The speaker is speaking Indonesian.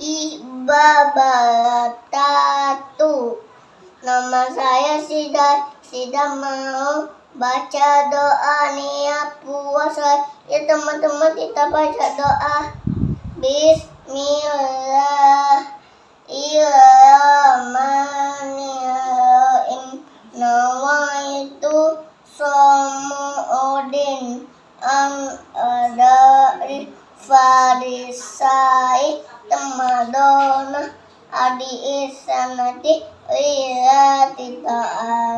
wabarakatuh. Nama saya Sida. Sida mau baca doa niat puasa. Ya teman-teman kita baca doa. Bismillahirrahmanirrahim. Nawaitu Somu'udin an adai farisai temadona adi isanati ta'ala amin